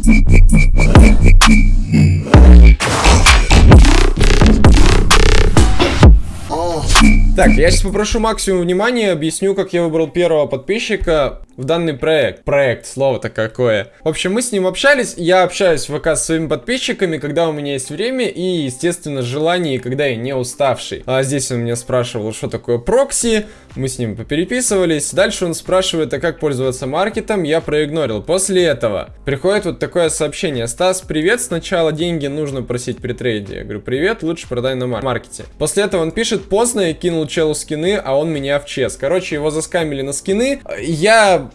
Mm-hmm. Так, я сейчас попрошу максимум внимания, объясню, как я выбрал первого подписчика в данный проект. Проект, слово-то какое. В общем, мы с ним общались, я общаюсь в ВК с своими подписчиками, когда у меня есть время и, естественно, желание, когда я не уставший. А здесь он меня спрашивал, что такое прокси, мы с ним попереписывались. Дальше он спрашивает, а как пользоваться маркетом, я проигнорил. После этого приходит вот такое сообщение. Стас, привет, сначала деньги нужно просить при трейде. Я говорю, привет, лучше продай на маркете. После этого он пишет, поздно, я кинул челу скины, а он меня в чес. Короче, его заскамили на скины. Я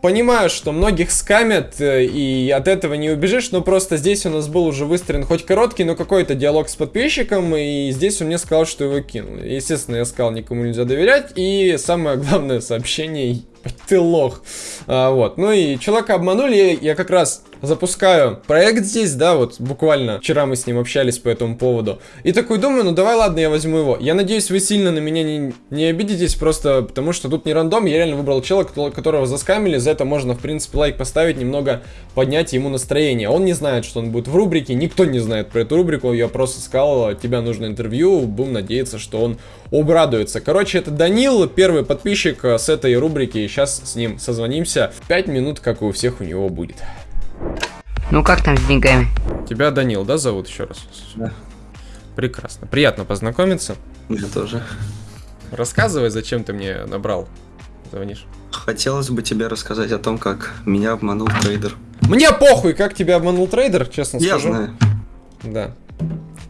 Понимаю, что многих скамят, э, и от этого не убежишь, но просто здесь у нас был уже выстроен хоть короткий, но какой-то диалог с подписчиком, и здесь он мне сказал, что его кинул. Естественно, я сказал, никому нельзя доверять, и самое главное сообщение, ты лох. А, вот, ну и человека обманули, я как раз запускаю проект здесь, да, вот буквально вчера мы с ним общались по этому поводу. И такой думаю, ну давай, ладно, я возьму его. Я надеюсь, вы сильно на меня не, не обидитесь, просто потому что тут не рандом, я реально выбрал человека, которого заскамили, за это можно, в принципе, лайк поставить, немного поднять ему настроение. Он не знает, что он будет в рубрике, никто не знает про эту рубрику, я просто сказал, тебе нужно интервью, будем надеяться, что он обрадуется. Короче, это Данил, первый подписчик с этой рубрики, сейчас с ним созвонимся. 5 минут, как у всех у него будет. Ну как там с деньгами? Тебя Данил, да, зовут еще раз? Да. Прекрасно. Приятно познакомиться. Я тоже. Рассказывай, зачем ты мне набрал. Звонишь. Хотелось бы тебе рассказать о том, как меня обманул трейдер. Мне похуй, как тебя обманул трейдер, честно Я скажу. знаю. Да.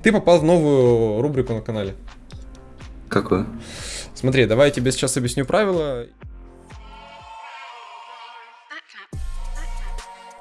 Ты попал в новую рубрику на канале. Какую? Смотри, давай я тебе сейчас объясню правила.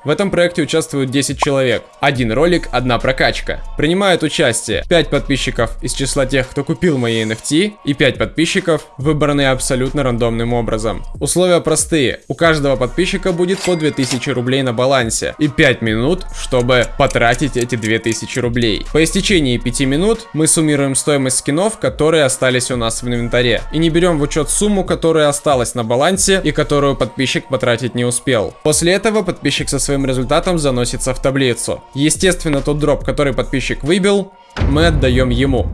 В этом проекте участвуют 10 человек. Один ролик, одна прокачка. Принимают участие 5 подписчиков из числа тех, кто купил мои NFT, и 5 подписчиков, выбранные абсолютно рандомным образом. Условия простые. У каждого подписчика будет по 2000 рублей на балансе и 5 минут, чтобы потратить эти 2000 рублей. По истечении 5 минут мы суммируем стоимость скинов, которые остались у нас в инвентаре. И не берем в учет сумму, которая осталась на балансе и которую подписчик потратить не успел. После этого подписчик со своим своим результатом заносится в таблицу. Естественно, тот дроп, который подписчик выбил, мы отдаем ему.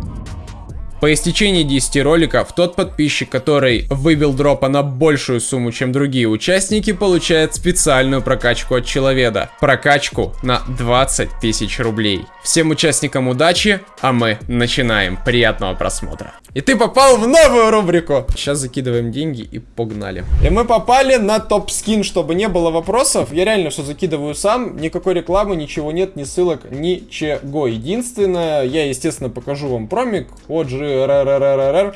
По истечении 10 роликов, тот подписчик, который выбил дропа на большую сумму, чем другие участники, получает специальную прокачку от человека. Прокачку на 20 тысяч рублей. Всем участникам удачи, а мы начинаем. Приятного просмотра. И ты попал в новую рубрику. Сейчас закидываем деньги и погнали. И мы попали на топ-скин, чтобы не было вопросов. Я реально все закидываю сам. Никакой рекламы, ничего нет, ни ссылок, ничего. Единственное, я, естественно, покажу вам промик от же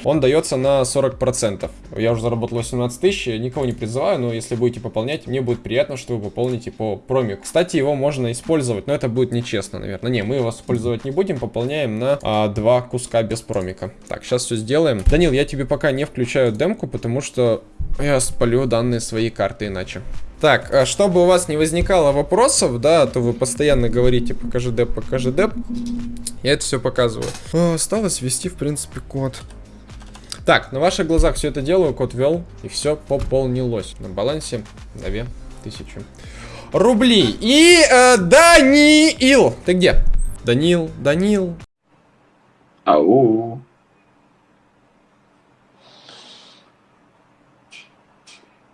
он дается на 40%. Я уже заработал 18 тысяч, никого не призываю, но если будете пополнять, мне будет приятно, что вы пополните по проме. Кстати, его можно использовать, но это будет нечестно, наверное. Не, мы его использовать не будем, пополняем на а, два куска без промика. Так, сейчас все сделаем. Данил, я тебе пока не включаю демку, потому что я спалю данные своей карты иначе. Так, а чтобы у вас не возникало вопросов, да, а то вы постоянно говорите, покажи деп, покажи деп. Я это все показываю. О, осталось ввести, в принципе, код. Так, на ваших глазах все это делаю, код ввел, и все пополнилось. На балансе 2000 рублей. И э, Даниил, ты где? Данил, Данил. Ау.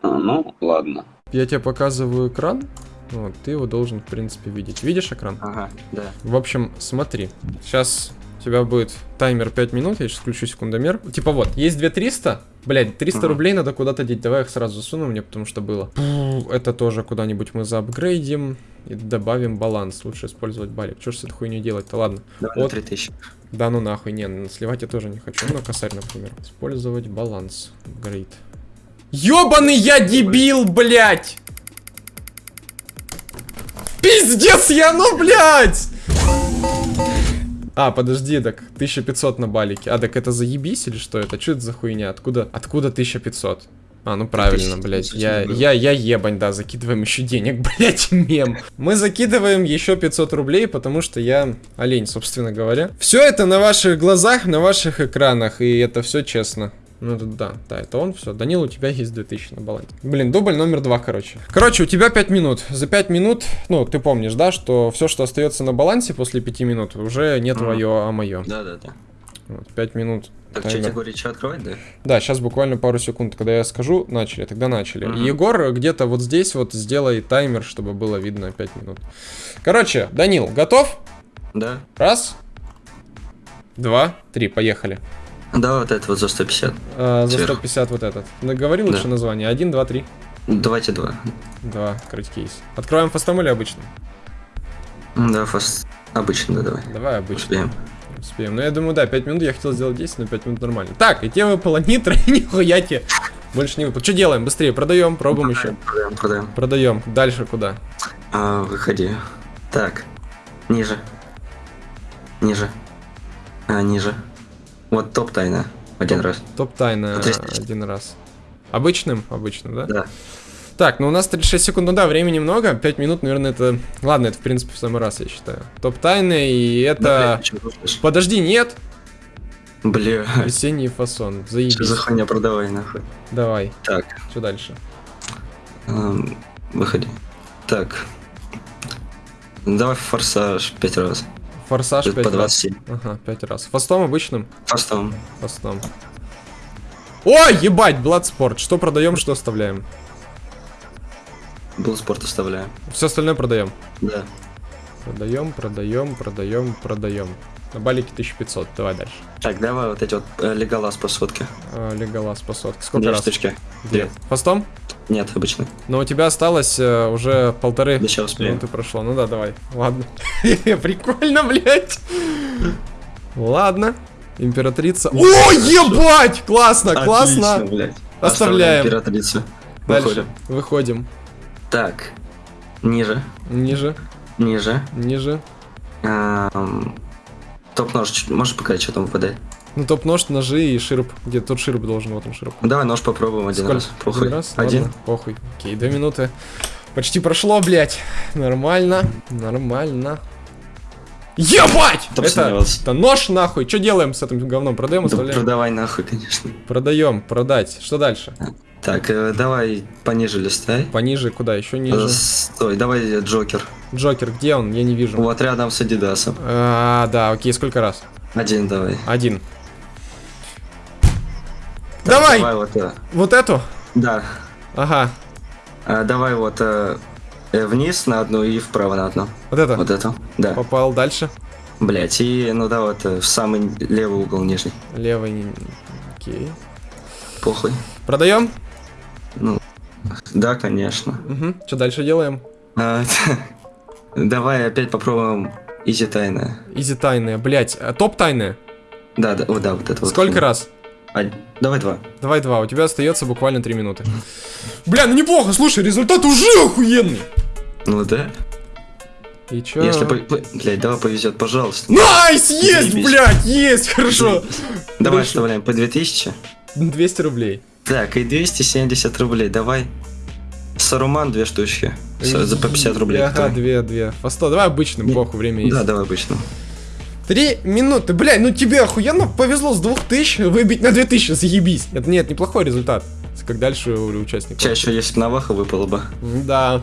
А, ну, ладно. Я тебе показываю экран. Вот, ты его должен, в принципе, видеть. Видишь экран? Ага, да. В общем, смотри. Сейчас у тебя будет таймер 5 минут, я сейчас включу секундомер. Типа вот, есть 2300. Блять, 300 ага. рублей надо куда-то деть. Давай их сразу засуну мне, потому что было. Это тоже куда-нибудь мы заапгрейдим и добавим баланс. Лучше использовать балик. Что ж с этой хуйней делать-то? Ладно. Давай вот. 3000. Да ну нахуй, не, сливать я тоже не хочу. Ну, косарь, например. Использовать баланс. Грейд. Ёбаный я дебил, блять! Пиздец, я ну, блядь! А, подожди, так 1500 на балике. А, так это заебись или что это? Что это за хуйня? Откуда, откуда 1500? А, ну правильно, блядь. Я, я, я ебань, да, закидываем еще денег, блядь, мем. Мы закидываем еще 500 рублей, потому что я олень, собственно говоря. Все это на ваших глазах, на ваших экранах, и это все честно. Ну, это да, да, это он, все. Данил, у тебя есть 2000 на балансе. Блин, дубль номер два, короче. Короче, у тебя 5 минут. За 5 минут, ну, ты помнишь, да, что все, что остается на балансе после 5 минут, уже не твое, а мое. Да, да, да. Вот, 5 минут. Так, что, Егорий, что открывать, да? Да, сейчас буквально пару секунд, когда я скажу, начали, тогда начали. И Егор где-то вот здесь вот сделай таймер, чтобы было видно 5 минут. Короче, Данил, готов? Да. Раз, два, три, поехали. Да, вот это вот за 150. А, за Сверху. 150 вот этот. Говори лучше Да. название. Один, два, три. Давайте два. Два, открыть кейс. Откроем фастом или обычным? М, Да, фаст. Обычно, да, давай. Давай обычным. Успеем. Успеем. Ну, я думаю, да, 5 минут. Я хотел сделать 10, но 5 минут нормально. Так, и те выпало нитро, нихуя тебе. Больше не выпало. Что делаем? Быстрее, продаем, пробуем еще. Продаем, продаем. Продаем. Дальше куда? А, выходи. Так. Ниже. Ниже. А, ниже. Вот топ тайна. Один раз. Топ тайна один раз. Обычным? Обычным, да? Да. Так, ну у нас 36 секунд, ну да, времени много, 5 минут, наверное, это... Ладно, это, в принципе, в самый раз, я считаю. Топ тайны, и это... Да, блядь? Подожди, нет! Бля. Весенний фасон, Что заебись. за хуйня продавай, нахуй. Давай, Так. что дальше? эм, выходи. Так. Давай форсаж пять раз. Форсаж По 5 раз. 27. Ага, 5 раз. Фастом обычным? Фастом. Фастом. Ой, ебать, Бладспорт. Что продаем, что оставляем? Был спорт оставляю. Все остальное продаем. Да. Продаем, продаем, продаем, продаем. На балике 1500, давай дальше. Так, давай вот эти вот э, по сотке. Леголас по сотке. Сколько Две раз? штучки. Две. Фастом? Нет, обычно. Но у тебя осталось э, уже полторы Да сейчас успеем. минуты прошло. Ну да, давай. Ладно. Прикольно, блядь. Ладно. Императрица. О, ебать! Классно, классно. Оставляем. императрицу. Дальше. Выходим. Так. Ниже. Ниже, Ниже. ниже. Топ-нож. Можешь показать, что там выпадает? Ну, топ-нож, ножи и широп. Где тут широп должен, вот он широп. Давай нож попробуем один Сколько? раз. Похуй. Один раз? Один. Ладно, похуй. Окей, две минуты. Почти прошло, блядь. Нормально, нормально. Ебать! Да Это, это нож нахуй. Что делаем с этим говном? Продаем, Да оставляем? продавай нахуй, конечно. Продаем, продать. Что дальше? Так, э, давай пониже листай. Пониже, куда? Еще Э, ниже. Стой, давай Джокер. Джокер, где он? Я не вижу. Вот рядом с Адидасом. А, да, окей, сколько раз? Один давай. Один. Давай! Давай вот, э, Вот эту? да. Ага. А, давай вот э, э, вниз на одну и вправо на одну. Вот это? Вот эту. Да. Попал дальше. Блять, и ну да, вот э, в самый левый угол нижний. Левый. Окей. Похуй. Продаем? Ну, да, конечно. Угу. Что дальше делаем? А, давай опять попробуем Easy Тайна. Easy тайная. Блять, топ тайная. Да, да, вот, да, вот это вот. Сколько раз? А, давай два. Давай два, у тебя остается буквально три минуты. Бля, ну неплохо, слушай, результат уже охуенный. Ну да. И чё? Если по... Блядь, давай повезет, пожалуйста. Nice, есть, Заебись. блядь, есть, хорошо. Давай Хорошо. оставляем по 2000. 200 рублей. Так, и 270 рублей. Давай. Саруман две штучки. За по 50 рублей. Ага, две, две. По 100, давай обычным, Не- похуй, время есть. Да, давай обычно. Три минуты, блядь, ну тебе охуенно повезло с 2000 выбить на 2000, заебись. Это нет, неплохой результат. Как дальше у участников. Чаще, если бы Наваха выпало бы. Да.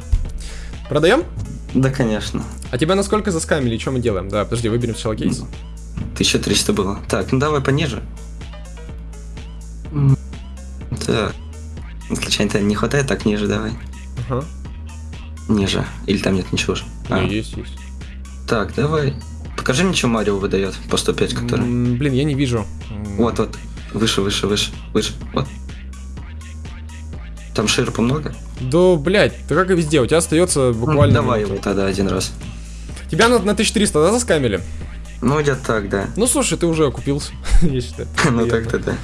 Продаем? Да, конечно. А тебя насколько заскамили? Что мы делаем? Да, подожди, выберем сначала кейс. 1300 было. Так, ну давай пониже. Так. Случайно не хватает, так ниже давай. Ага. Ниже. Или там нет ничего же. А, есть, есть. Так, давай. Покажи мне, что Марио выдает по 105, который. М, Блин, я не вижу. М, Вот, вот. Выше, выше, выше, выше. Вот. Там ширпа много? Да, блядь, да как и везде, у тебя остается Ну, буквально... давай минута. его тогда один раз. Тебя на, на 1300, да, заскамили? Ну, где-то так, да. Ну, слушай, ты уже окупился, я считаю. Ну, Приятно. так-то да.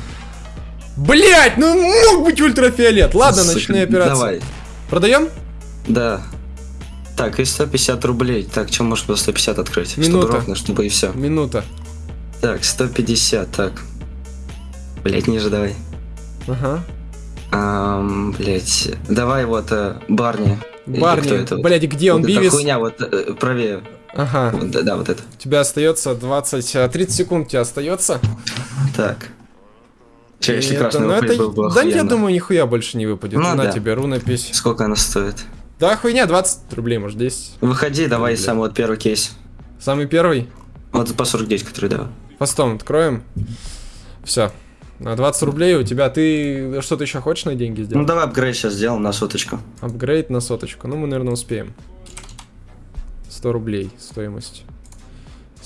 Блять, ну мог быть ультрафиолет. Ладно, Сука, ночные операции. Давай. Продаем? Да. Так, и 150 рублей. Так, что можно было 150 открыть? Минута. Чтобы ровно, чтобы и все. Минута. Так, 150, так. Блять, ниже давай. Ага. Ам, блять. Давай вот э, Барни. Барни, это блядь, где он, Вот Бивис? хуйня, вот э, правее. Ага. Вот, да, да, вот это. У тебя остается 20, а, 30 секунд у тебя остается. Так. Че, если Это- красный ну, это- был бы Да я охуенно. думаю, нихуя больше не выпадет. Ну На да. тебе рунопись. Сколько она стоит? Да хуйня, 20 рублей, может, 10. Выходи, давай Бля. сам вот первый кейс. Самый первый. Вот по 49, который давай. Постом откроем. Все. На 20 рублей у тебя. Ты что-то еще хочешь на деньги Ну сделать? давай апгрейд сейчас сделаем на соточку. Апгрейд на соточку. Ну, мы, наверное, успеем. 100 рублей стоимость.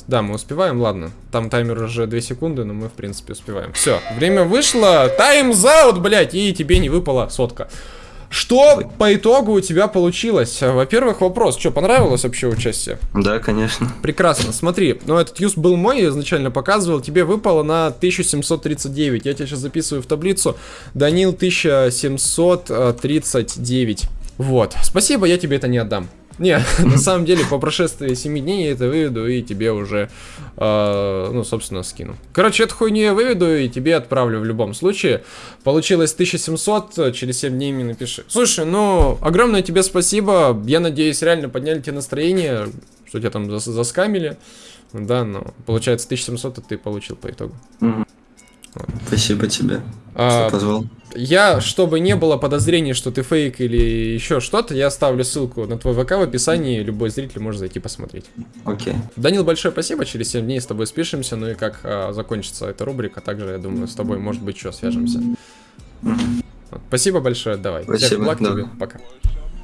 Да, мы успеваем, ладно. Там таймер уже 2 секунды, но мы, в принципе, успеваем. Все, время вышло. Таймзаут, блядь, и тебе не выпала сотка. Что по итогу у тебя получилось? Во-первых, вопрос, что, понравилось вообще участие? Да, конечно. Прекрасно, смотри, ну этот юз был мой, я изначально показывал, тебе выпало на 1739, я тебя сейчас записываю в таблицу, Данил 1739, вот, спасибо, я тебе это не отдам. Не, на самом деле, по прошествии 7 дней я это выведу и тебе уже, э, ну, собственно, скину. Короче, эту хуйню я выведу и тебе отправлю в любом случае. Получилось 1700, через 7 дней мне напиши. Слушай, ну, огромное тебе спасибо, я надеюсь, реально подняли тебе настроение, что тебя там зас- заскамили. Да, но получается 1700 ты получил по итогу. Мгм. Спасибо тебе, А, что позвал. Я, чтобы не было подозрений, что ты фейк или еще что-то, я оставлю ссылку на твой ВК в описании, любой зритель может зайти посмотреть. Окей. Данил, большое спасибо, через 7 дней с тобой спишемся, ну и как а, закончится эта рубрика, также, я думаю, с тобой, может быть, что, свяжемся. Спасибо большое, давай. Всех Спасибо, благ да. тебе, пока.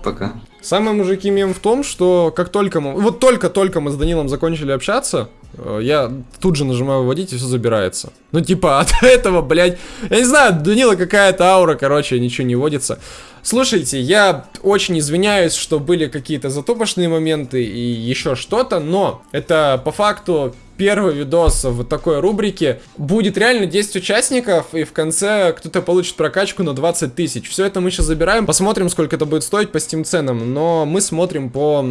Пока. Самый мужики мем в том, что как только мы... Вот только-только мы с Данилом закончили общаться, э, я тут же нажимаю выводить, и все забирается. Ну, типа, от этого, блядь... Я не знаю, Данила какая-то аура, короче, ничего не водится. Слушайте, я очень извиняюсь, что были какие-то затопочные моменты и еще что-то, но это по факту первый видос в такой рубрике. Будет реально 10 участников, и в конце кто-то получит прокачку на 20 тысяч. Все это мы сейчас забираем, посмотрим, сколько это будет стоить по Steam ценам, но мы смотрим по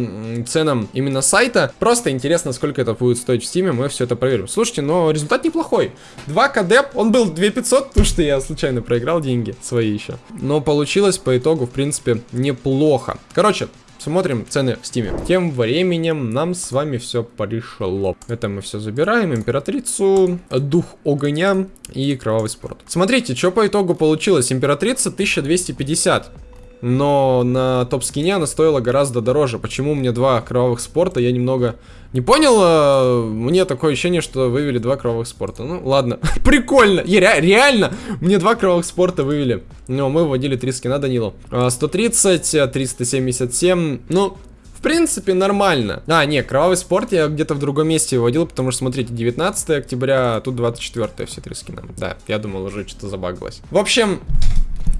ценам именно сайта. Просто интересно, сколько это будет стоить в Steam, мы все это проверим. Слушайте, но результат неплохой. 2 кадеп, он был 2500, потому что я случайно проиграл деньги свои еще. Но получилось по итогу, в принципе, неплохо. Короче, Смотрим цены в стиме. Тем временем нам с вами все пришло. Это мы все забираем. Императрицу, Дух Огня и Кровавый Спорт. Смотрите, что по итогу получилось. Императрица 1250. Но на топ-скине она стоила гораздо дороже. Почему меня два кровавых спорта? Я немного не понял. э, Мне такое ощущение, что вывели два кровавых спорта. Ну, ладно. Прикольно. Я ре- реально, мне два кровавых спорта вывели. Но мы вводили три скина Данилу. А, 130, э, 377. Ну, в принципе, нормально. А, не, кровавый спорт я где-то в другом месте выводил, потому что, смотрите, 19 октября, а тут 24 все три скина. Да, я думал, уже что-то забагалось. В общем,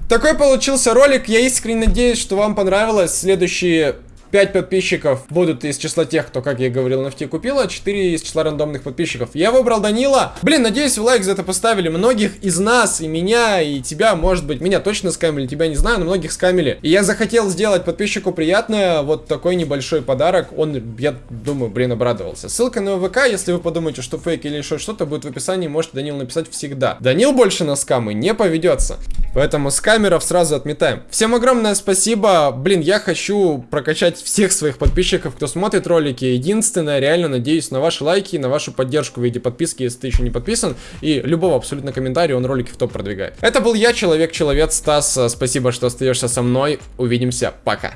такой получился ролик. Я искренне надеюсь, что вам понравилось. Следующие 5 подписчиков будут из числа тех, кто, как я говорил, NFT купил, а 4 из числа рандомных подписчиков. Я выбрал Данила. Блин, надеюсь, вы лайк за это поставили. Многих из нас, и меня, и тебя, может быть, меня точно скамили, тебя не знаю, но многих скамили. И я захотел сделать подписчику приятное, вот такой небольшой подарок. Он, я думаю, блин, обрадовался. Ссылка на ВК, если вы подумаете, что фейк или еще что-то, будет в описании, можете Данил написать всегда. Данил больше на скамы не поведется. Поэтому с камеров сразу отметаем. Всем огромное спасибо. Блин, я хочу прокачать всех своих подписчиков, кто смотрит ролики. Единственное, реально надеюсь на ваши лайки, на вашу поддержку в виде подписки, если ты еще не подписан. И любого абсолютно комментария, он ролики в топ продвигает. Это был я, Человек-Человек, Стас. Спасибо, что остаешься со мной. Увидимся. Пока.